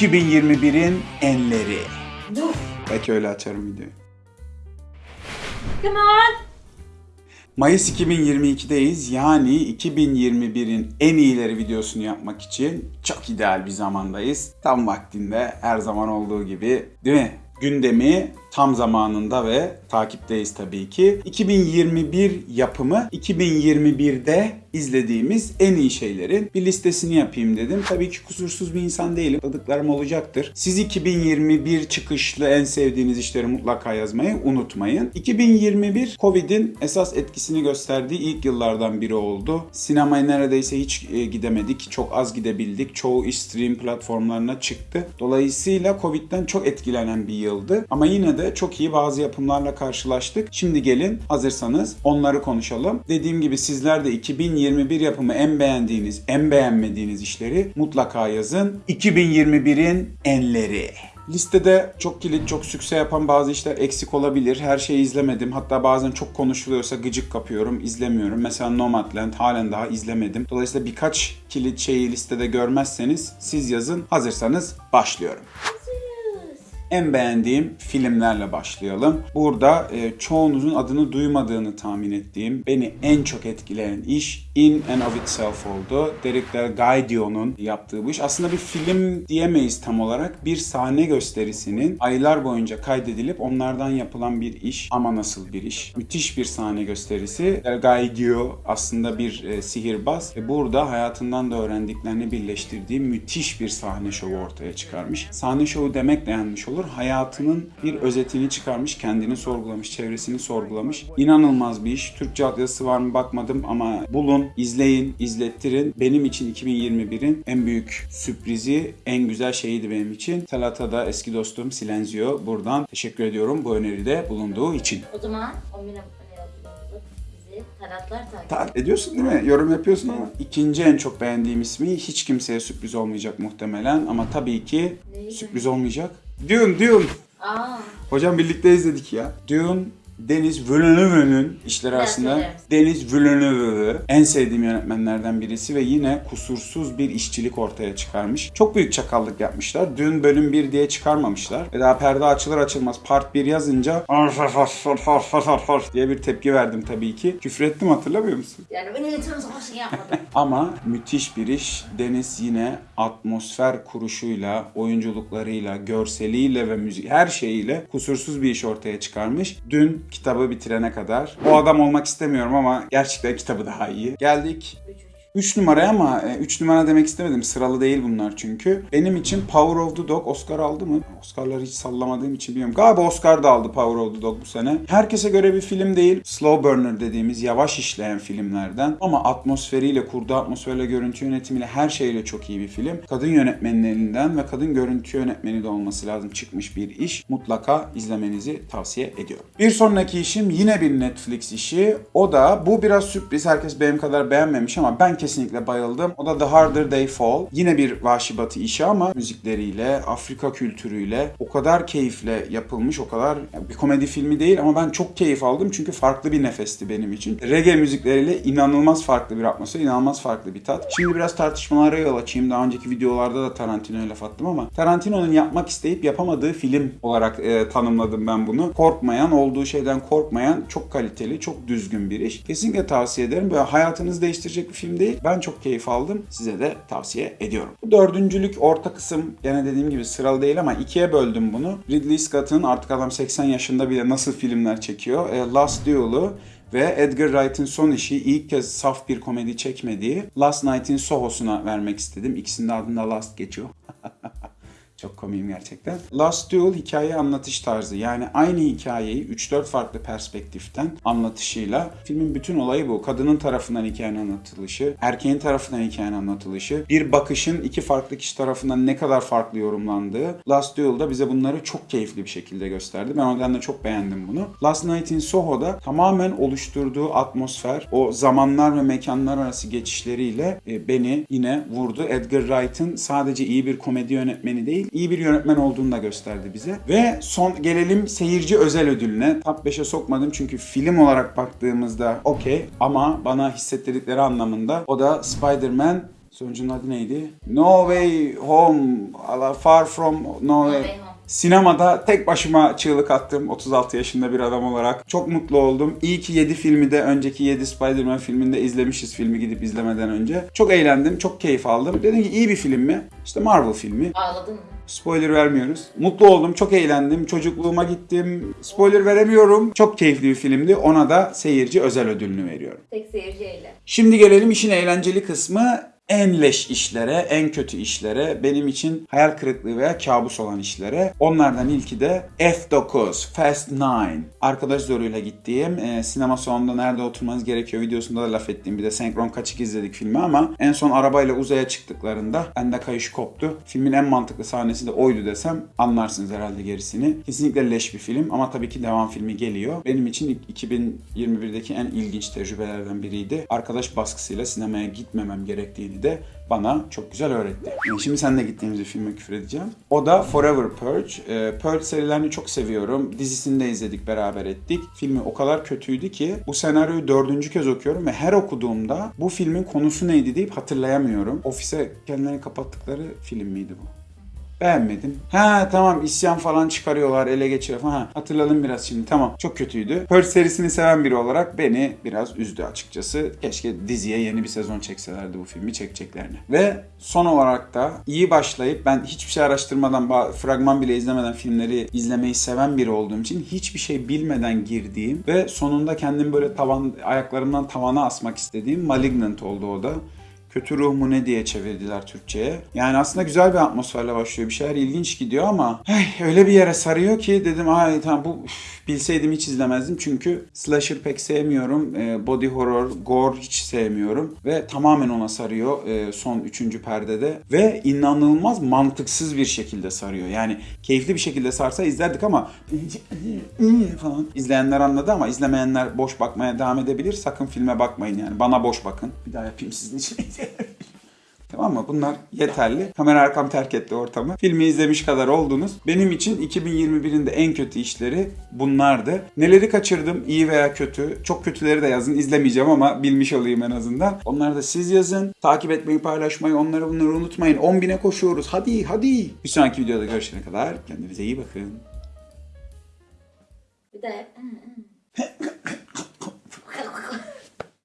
2021'in enleri. Dur. Belki öyle açarım videoyu. Come on. Mayıs 2022'deyiz. Yani 2021'in en iyileri videosunu yapmak için çok ideal bir zamandayız. Tam vaktinde her zaman olduğu gibi değil mi? Gündemi tam zamanında ve takipteyiz tabii ki. 2021 yapımı 2021'de izlediğimiz en iyi şeylerin bir listesini yapayım dedim. Tabii ki kusursuz bir insan değilim. Tadıklarım olacaktır. Siz 2021 çıkışlı en sevdiğiniz işleri mutlaka yazmayı unutmayın. 2021 Covid'in esas etkisini gösterdiği ilk yıllardan biri oldu. Sinemaya neredeyse hiç e, gidemedik. Çok az gidebildik. Çoğu stream platformlarına çıktı. Dolayısıyla Covid'den çok etkilenen bir yıldı. Ama yine de çok iyi bazı yapımlarla karşılaştık. Şimdi gelin hazırsanız onları konuşalım. Dediğim gibi sizler de 2021 yapımı en beğendiğiniz, en beğenmediğiniz işleri mutlaka yazın. 2021'in enleri. Listede çok kilit, çok sükse yapan bazı işler eksik olabilir. Her şeyi izlemedim. Hatta bazen çok konuşuluyorsa gıcık kapıyorum, izlemiyorum. Mesela Nomadland halen daha izlemedim. Dolayısıyla birkaç kilit şeyi listede görmezseniz siz yazın. Hazırsanız başlıyorum. En beğendiğim filmlerle başlayalım. Burada e, çoğunuzun adını duymadığını tahmin ettiğim, beni en çok etkileyen iş In and of Itself oldu. Derek Del Gaidio'nun yaptığı bu iş. Aslında bir film diyemeyiz tam olarak. Bir sahne gösterisinin aylar boyunca kaydedilip onlardan yapılan bir iş. Ama nasıl bir iş? Müthiş bir sahne gösterisi. Del Gaidio aslında bir e, sihirbaz ve burada hayatından da öğrendiklerini birleştirdiği müthiş bir sahne şovu ortaya çıkarmış. Sahne şovu demek de yanlış olur. Hayatının bir özetini çıkarmış, kendini sorgulamış, çevresini sorgulamış. İnanılmaz bir iş. Türkçe altyazısı var mı bakmadım ama bulun, izleyin, izlettirin. Benim için 2021'in en büyük sürprizi, en güzel şeyiydi benim için. Talata'da eski dostum Silenzio buradan teşekkür ediyorum bu öneride bulunduğu için. O zaman 10 bin taratlar takip ediyorsun değil mi? Yorum yapıyorsun ama. İkinci en çok beğendiğim ismi hiç kimseye sürpriz olmayacak muhtemelen ama tabii ki Neydi? sürpriz olmayacak. Dune, Dune. Aa. Hocam birlikte izledik ya. Dune Deniz Villeneuve'nin işleri arasında misin? Deniz Villeneuve en sevdiğim yönetmenlerden birisi ve yine kusursuz bir işçilik ortaya çıkarmış. Çok büyük çakallık yapmışlar. Dün bölüm 1 diye çıkarmamışlar. Ve daha perde açılır açılmaz part 1 yazınca diye bir tepki verdim tabii ki. Küfür ettim hatırlamıyor musun? Yani ben iletişim savaşı yapmadım. Ama müthiş bir iş. Deniz yine atmosfer kuruşuyla, oyunculuklarıyla, görseliyle ve müzik her şeyiyle kusursuz bir iş ortaya çıkarmış. Dün kitabı bitirene kadar. O adam olmak istemiyorum ama gerçekten kitabı daha iyi. Geldik 3 numaraya ama 3 numara demek istemedim. Sıralı değil bunlar çünkü. Benim için Power of the Dog Oscar aldı mı? Oscar'ları hiç sallamadığım için bilmiyorum. Galiba Oscar da aldı Power of the Dog bu sene. Herkese göre bir film değil. Slow burner dediğimiz yavaş işleyen filmlerden. Ama atmosferiyle, kurduğu atmosferle, görüntü yönetimiyle her şeyle çok iyi bir film. Kadın yönetmenin elinden ve kadın görüntü yönetmeni de olması lazım çıkmış bir iş. Mutlaka izlemenizi tavsiye ediyorum. Bir sonraki işim yine bir Netflix işi. O da bu biraz sürpriz. Herkes benim kadar beğenmemiş ama ben kesinlikle bayıldım. O da The Harder They Fall. Yine bir vahşi batı işi ama müzikleriyle, Afrika kültürüyle o kadar keyifle yapılmış, o kadar yani bir komedi filmi değil ama ben çok keyif aldım çünkü farklı bir nefesti benim için. Reggae müzikleriyle inanılmaz farklı bir atmosfer, inanılmaz farklı bir tat. Şimdi biraz tartışmalara yol açayım. Daha önceki videolarda da Tarantino'ya laf attım ama Tarantino'nun yapmak isteyip yapamadığı film olarak e, tanımladım ben bunu. Korkmayan, olduğu şeyden korkmayan, çok kaliteli, çok düzgün bir iş. Kesinlikle tavsiye ederim. Böyle hayatınızı değiştirecek bir film değil. Ben çok keyif aldım. Size de tavsiye ediyorum. Dördüncülük orta kısım gene dediğim gibi sıralı değil ama ikiye böldüm bunu. Ridley Scott'ın artık adam 80 yaşında bile nasıl filmler çekiyor. E, Last Duel'u ve Edgar Wright'ın son işi ilk kez saf bir komedi çekmediği Last Night in Soho'suna vermek istedim. İkisinin adında Last geçiyor. Çok komiyim gerçekten. Last Duel hikaye anlatış tarzı. Yani aynı hikayeyi 3-4 farklı perspektiften anlatışıyla filmin bütün olayı bu. Kadının tarafından hikayenin anlatılışı, erkeğin tarafından hikayenin anlatılışı, bir bakışın iki farklı kişi tarafından ne kadar farklı yorumlandığı. Last Duel'da bize bunları çok keyifli bir şekilde gösterdi. Ben o nedenle çok beğendim bunu. Last Night in Soho'da tamamen oluşturduğu atmosfer, o zamanlar ve mekanlar arası geçişleriyle e, beni yine vurdu. Edgar Wright'ın sadece iyi bir komedi yönetmeni değil, iyi bir yönetmen olduğunu da gösterdi bize. Ve son gelelim seyirci özel ödülüne. Top 5'e sokmadım çünkü film olarak baktığımızda okey ama bana hissettirdikleri anlamında o da Spider-Man Sonucunun adı neydi? No Way Home, Far From No No Way. Way Home. Sinemada tek başıma çığlık attım 36 yaşında bir adam olarak. Çok mutlu oldum. İyi ki 7 filmi de önceki 7 Spider-Man filminde izlemişiz filmi gidip izlemeden önce. Çok eğlendim, çok keyif aldım. Dedim ki iyi bir film mi? İşte Marvel filmi. Ağladın mı? Spoiler vermiyoruz. Mutlu oldum, çok eğlendim. Çocukluğuma gittim. Spoiler veremiyorum. Çok keyifli bir filmdi. Ona da seyirci özel ödülünü veriyorum. Tek seyirci eyle. Şimdi gelelim işin eğlenceli kısmı. En leş işlere, en kötü işlere, benim için hayal kırıklığı veya kabus olan işlere. Onlardan ilki de F9, Fast 9. Arkadaş zoruyla gittiğim, e, sinema salonunda nerede oturmanız gerekiyor videosunda da laf ettiğim bir de senkron kaçık izledik filmi ama en son arabayla uzaya çıktıklarında bende kayış koptu. Filmin en mantıklı sahnesi de oydu desem anlarsınız herhalde gerisini. Kesinlikle leş bir film ama tabii ki devam filmi geliyor. Benim için 2021'deki en ilginç tecrübelerden biriydi. Arkadaş baskısıyla sinemaya gitmemem gerektiğini de bana çok güzel öğretti. Şimdi seninle gittiğimiz bir filme küfür edeceğim. O da Forever Purge. Ee, Purge serilerini çok seviyorum. Dizisini de izledik, beraber ettik. Filmi o kadar kötüydü ki bu senaryoyu dördüncü kez okuyorum ve her okuduğumda bu filmin konusu neydi deyip hatırlayamıyorum. Ofise kendilerini kapattıkları film miydi bu? Beğenmedim. Ha tamam isyan falan çıkarıyorlar, ele geçiriyor falan. Ha, hatırladım biraz şimdi. Tamam çok kötüydü. Purge serisini seven biri olarak beni biraz üzdü açıkçası. Keşke diziye yeni bir sezon çekselerdi bu filmi çekeceklerini. Ve son olarak da iyi başlayıp ben hiçbir şey araştırmadan, fragman bile izlemeden filmleri izlemeyi seven biri olduğum için hiçbir şey bilmeden girdiğim ve sonunda kendimi böyle tavan ayaklarımdan tavana asmak istediğim Malignant oldu o da. Kötü ruh mu ne diye çevirdiler Türkçe'ye. Yani aslında güzel bir atmosferle başlıyor. Bir şeyler ilginç gidiyor ama hey, öyle bir yere sarıyor ki dedim ay tamam bu üf, bilseydim hiç izlemezdim. Çünkü slasher pek sevmiyorum. Ee, body horror, gore hiç sevmiyorum. Ve tamamen ona sarıyor e, son üçüncü perdede. Ve inanılmaz mantıksız bir şekilde sarıyor. Yani keyifli bir şekilde sarsa izlerdik ama falan izleyenler anladı ama izlemeyenler boş bakmaya devam edebilir. Sakın filme bakmayın yani. Bana boş bakın. Bir daha yapayım sizin için. Mı? Bunlar yeterli. Kamera arkam terk etti ortamı. Filmi izlemiş kadar oldunuz. Benim için 2021'in de en kötü işleri bunlardı. Neleri kaçırdım iyi veya kötü. Çok kötüleri de yazın. İzlemeyeceğim ama bilmiş olayım en azından. Onları da siz yazın. Takip etmeyi, paylaşmayı, onları bunları unutmayın. 10.000'e koşuyoruz. Hadi hadi. Bir sonraki videoda görüşene kadar kendinize iyi bakın. Bir de...